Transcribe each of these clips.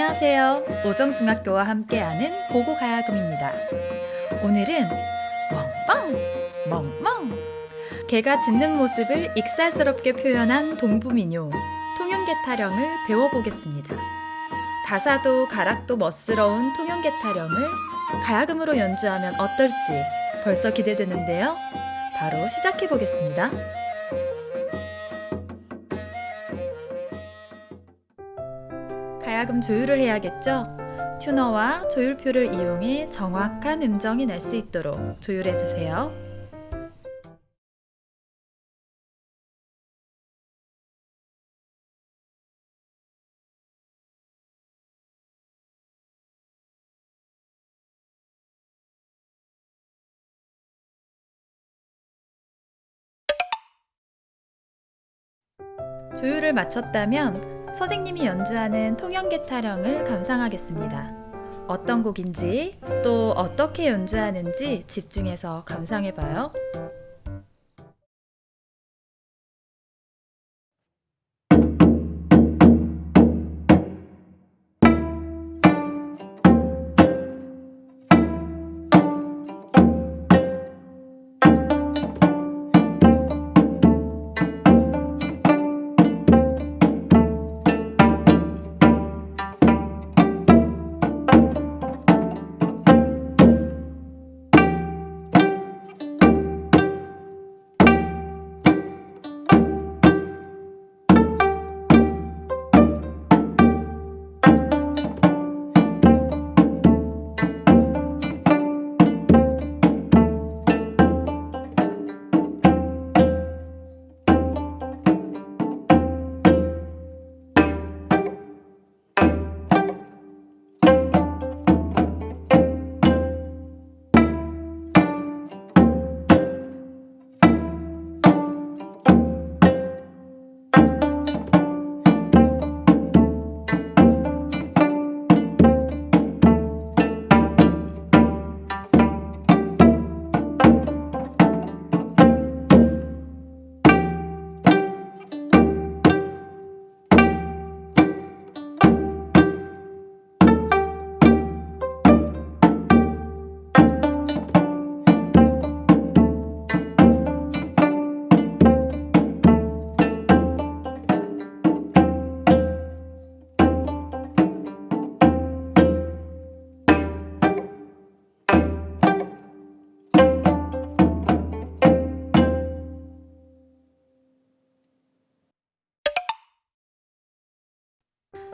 안녕하세요. 오정중학교와 함께하는 고고가야금입니다. 오늘은 멍멍 멍멍 개가 짖는 모습을 익살스럽게 표현한 동부민요 통영개 타령을 배워보겠습니다. 가사도 가락도 멋스러운 통영개 타령을 가야금으로 연주하면 어떨지 벌써 기대되는데요. 바로 시작해보겠습니다. 가야금 조율을 해야겠죠? 튜너와 조율표를 이용해 정확한 음정이 날 수 있도록 조율해주세요. 조율을 마쳤다면 선생님이 연주하는 통영계 타령을 감상하겠습니다. 어떤 곡인지 또 어떻게 연주하는지 집중해서 감상해봐요.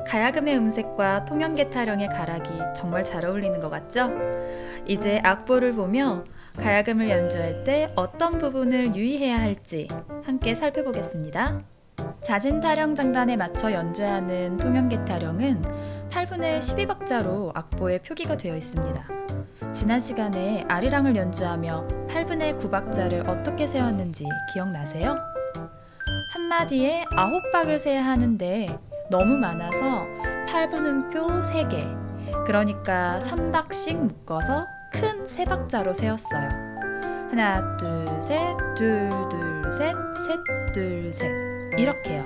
가야금의 음색과 통영계 타령의 가락이 정말 잘 어울리는 것 같죠? 이제 악보를 보며 가야금을 연주할 때 어떤 부분을 유의해야 할지 함께 살펴보겠습니다. 자진 타령 장단에 맞춰 연주하는 통영계 타령은 8분의 12박자로 악보에 표기가 되어 있습니다. 지난 시간에 아리랑을 연주하며 8분의 9박자를 어떻게 세웠는지 기억나세요? 한마디에 9박을 세야 하는데 너무 많아서 8분음표 3개 그러니까 3박씩 묶어서 큰 3박자로 세웠어요. 하나 둘셋 둘 둘 셋 셋 둘 셋. 이렇게요.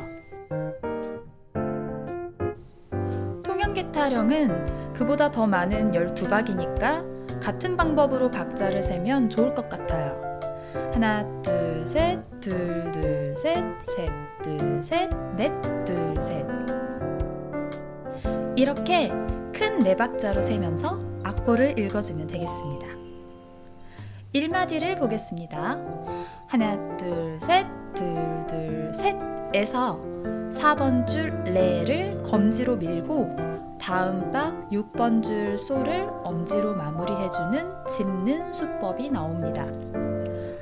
통영계 타령은 그보다 더 많은 12박이니까 같은 방법으로 박자를 세면 좋을 것 같아요. 하나 둘 셋 둘 둘 셋 셋 둘 셋 넷 둘 셋 이렇게 큰 네 박자로 세면서 악보를 읽어주면 되겠습니다. 1마디를 보겠습니다. 하나 둘셋 둘둘 셋 에서 4번 줄 레를 검지로 밀고 다음 박 6번 줄 소를 엄지로 마무리해주는 짚는 수법이 나옵니다.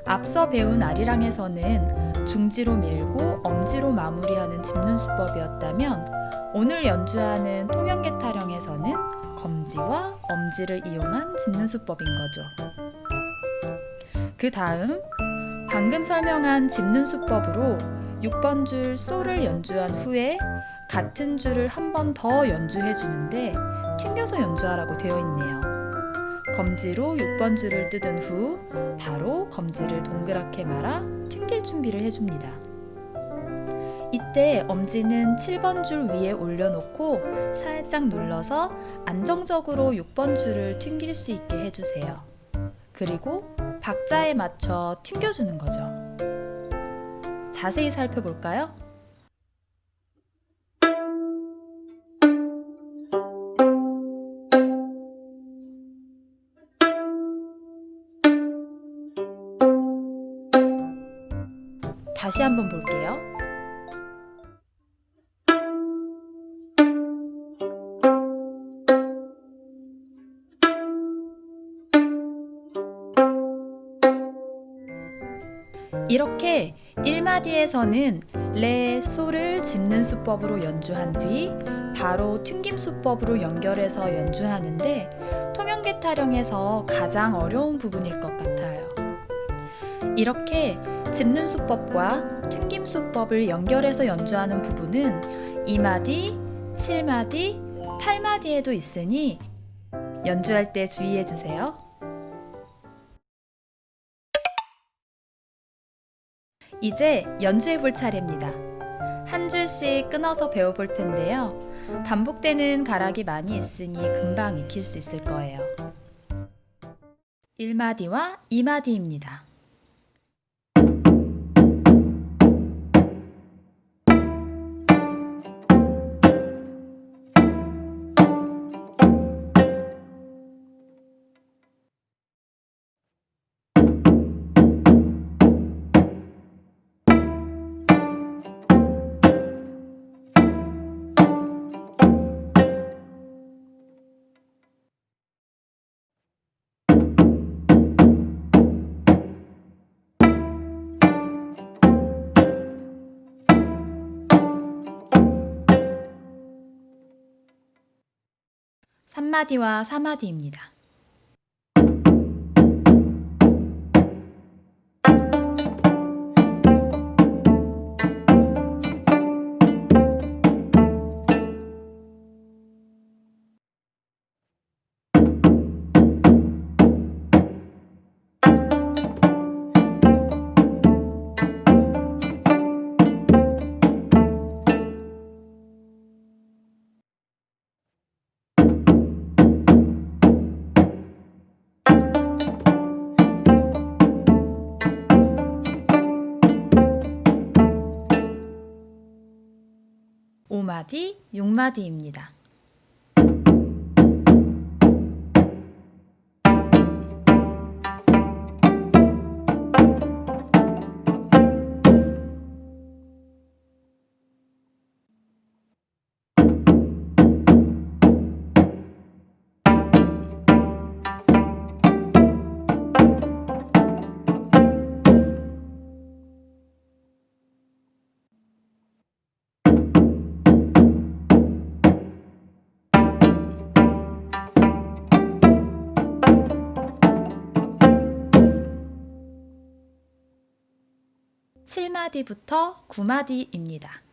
앞서 배운 아리랑에서는 중지로 밀고 엄지로 마무리하는 짚는 수법이었다면 오늘 연주하는 통영계 타령에서는 검지와 엄지를 이용한 짚는 수법인 거죠. 그 다음 방금 설명한 짚는 수법으로 6번 줄 소를 연주한 후에 같은 줄을 한 번 더 연주해 주는데 튕겨서 연주하라고 되어 있네요. 검지로 6번 줄을 뜯은 후 바로 검지를 동그랗게 말아 튕길 준비를 해줍니다. 이때 엄지는 7번 줄 위에 올려놓고 살짝 눌러서 안정적으로 6번 줄을 튕길 수 있게 해주세요. 그리고 박자에 맞춰 튕겨주는 거죠. 자세히 살펴볼까요? 다시 한번 볼게요. 이렇게 1마디에서는 레, 소를 짚는 수법으로 연주한 뒤 바로 튕김 수법으로 연결해서 연주하는데 통연계 타령에서 가장 어려운 부분일 것 같아요. 이렇게 짚는 수법과 튕김 수법을 연결해서 연주하는 부분은 2마디, 7마디, 8마디에도 있으니 연주할 때 주의해 주세요. 이제 연주해 볼 차례입니다. 한 줄씩 끊어서 배워볼 텐데요. 반복되는 가락이 많이 있으니 금방 익힐 수 있을 거예요. 1마디와 2마디입니다. 삼마디와 사마디입니다. 오마디, 6마디입니다. 칠마디부터 9마디입니다.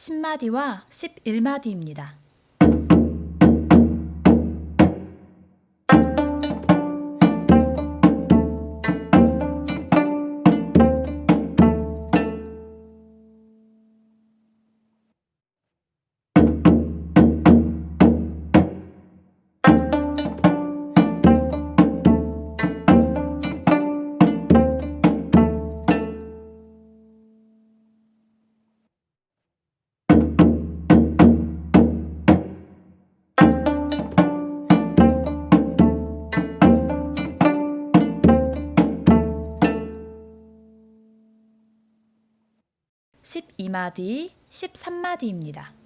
십마디와 11마디입니다. 12마디, 13마디입니다.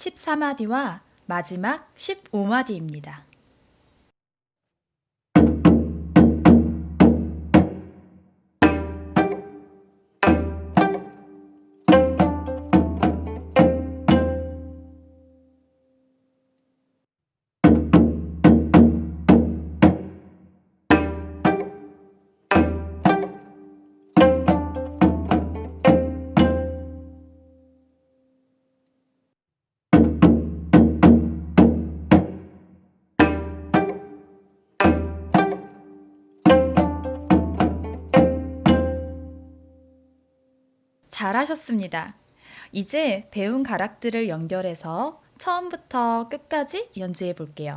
(14마디와) 마지막 (15마디입니다) 잘하셨습니다. 이제 배운 가락들을 연결해서 처음부터 끝까지 연주해 볼게요.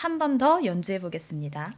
한 번 더 연주해 보겠습니다.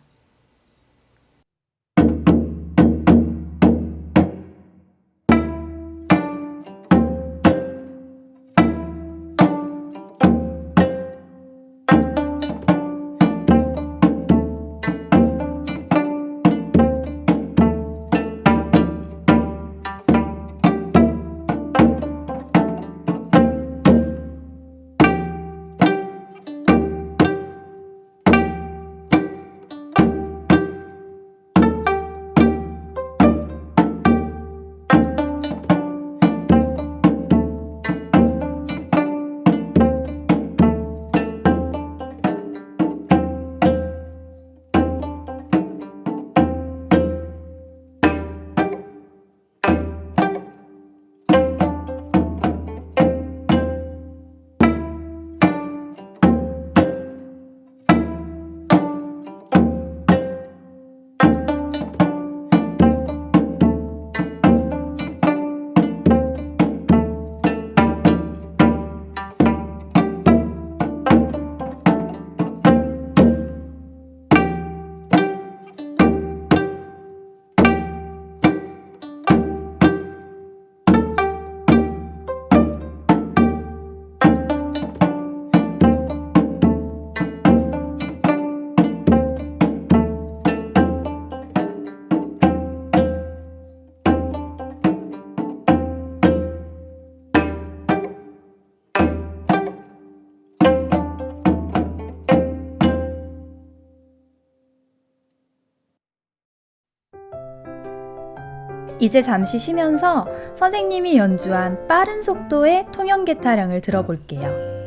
이제 잠시 쉬면서 선생님이 연주한 빠른 속도의 통연계 타령을 들어볼게요.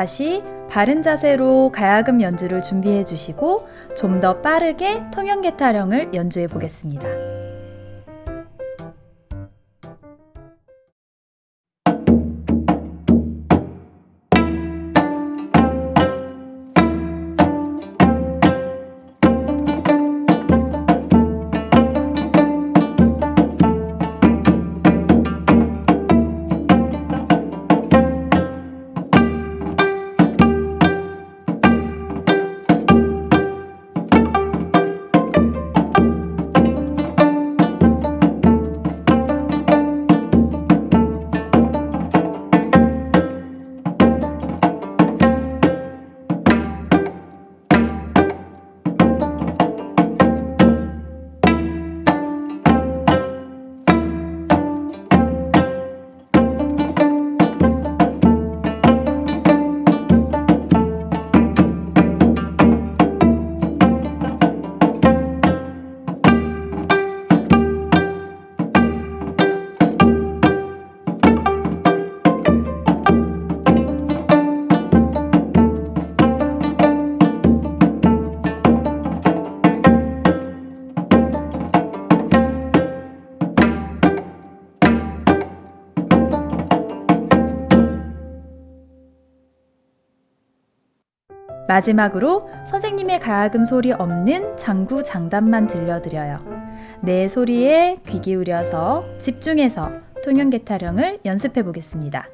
다시 바른 자세로 가야금 연주를 준비해 주시고 좀 더 빠르게 통연계 타령을 연주해 보겠습니다. 마지막으로 선생님의 가야금 소리 없는 장구 장단만 들려드려요. 내 소리에 귀 기울여서 집중해서 통연계 타령을 연습해 보겠습니다.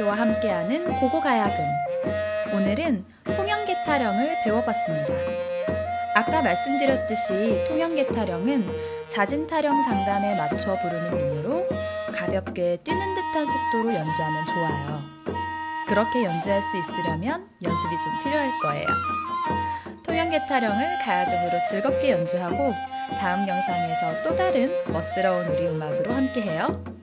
오정중학교와 함께하는 고고가야금 오늘은 통영계 타령을 배워봤습니다. 아까 말씀드렸듯이 통영계 타령은 잦은 타령 장단에 맞춰 부르는 민요로 가볍게 뛰는 듯한 속도로 연주하면 좋아요. 그렇게 연주할 수 있으려면 연습이 좀 필요할 거예요. 통영계 타령을 가야금으로 즐겁게 연주하고 다음 영상에서 또 다른 멋스러운 우리 음악으로 함께해요.